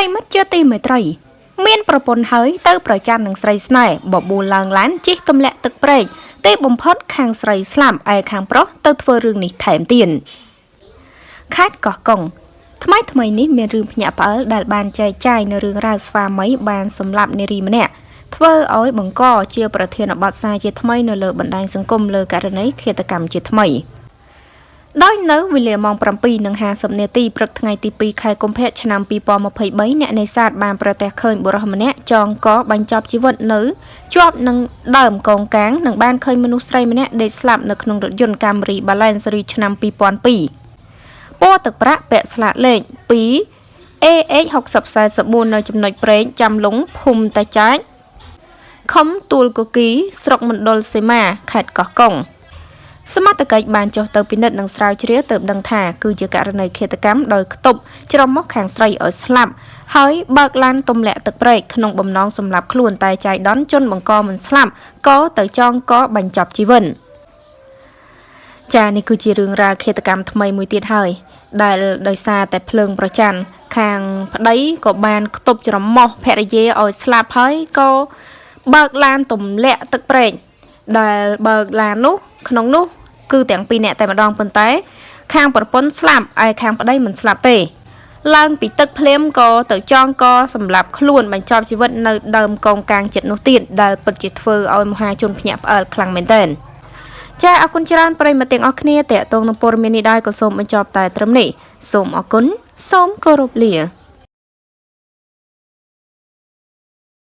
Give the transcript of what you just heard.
រិមិត្តជាទីមេត្រី មានប្រពន្ធហើយទៅប្រច័ណ្ឌនឹងស្រីស្នេហ៍បបួលឡើងឡានជិះទម្លាក់ទឹកព្រែកទីបំផុតខាងស្រីស្លាប់ឯខាងប្រុសទៅធ្វើរឿងនេះថែមទៀតខេត្តកោះកុងថ្មីថ្មីនេះមានរឿងភ្ញាក់ផ្អើលដែលបានចែកចាយនៅរឿងរ៉ាវស្វាមីបានសម្លាប់នារីម្នាក់ធ្វើឲ្យបង្កជាប្រធានបទសារជាថ្មីនៅលើបណ្ដាញសង្គមលើករណីឃាតកម្មជាថ្មី។ ដោយនៅវេលាម៉ោង7:50នាទីព្រឹកថ្ងៃទី2ខែកុម្ភៈឆ្នាំ2023អ្នកនេសាទបានប្រទះឃើញបុរសម្នាក់ចងកបញ្ចប់ជីវិតនៅជាប់នឹងដើមកងកាងនិងបានឃើញមនុស្សស្រីម្នាក់ដេកស្លាប់នៅក្នុងរថយន្ត Camry Balance Series ឆ្នាំ2002ពណ៌ទឹកប្រាក់ពាក់ស្លាកលេខ2 AH 6044 នៅចំណុចប្រេងចាំលុងភូមិតាចាច់ខំទួលកូគីស្រុកមណ្ឌលសីមាខេត្តកោះកុង សមត្ថកិច្ចបានចុះទៅពិនិត្យនិងស្រាវជ្រាវទើបដឹងថាគឺជាករណីឃាតកម្មដោយខ្ទប់ច្រមុះខាងស្រីឲ្យស្លាប់ហើយបើកឡានទម្លាក់ទឹកព្រែកក្នុងបំណងសម្លាប់ខ្លួនតែចៃដន្យជនបង្កមិនស្លាប់ក៏ទៅចងកបញ្ចប់ជីវិតចានេះគឺជារឿងរ៉ាវឃាតកម្មថ្មីមួយទៀតហើយដែលដោយសារតែភ្លើងប្រច័ណ្ឌខាងប្តីក៏បានខ្ទប់ច្រមុះភរិយាឲ្យស្លាប់ហើយក៏បើកឡានទម្លាក់ទឹកព្រែកដែលបើកឡាននោះក្នុងនោះ គឺទាំងពីរនាក់តែម្ដងប៉ុន្តែ ខាងប្រពន្ធស្លាប់ឯខាងប្តីមិនស្លាប់ទេ ឡើងពីទឹកភ្លាមក៏ទៅចងកសម្រាប់ខ្លួនបញ្ចប់ជីវិតនៅដើមកងកាងចិត្តនោះទៀតដែលពិតជាធ្វើឲ្យមហាជនភ្ញាក់ផ្អើលខ្លាំងមែនទែនចាអរគុណច្រើនប្រិយមិត្តទាំងអស់គ្នាតេតងនឹងព័ត៌មាននេះដែរក៏សូមបញ្ចប់តែត្រឹមនេះសូមអរគុណសូមគោរពលា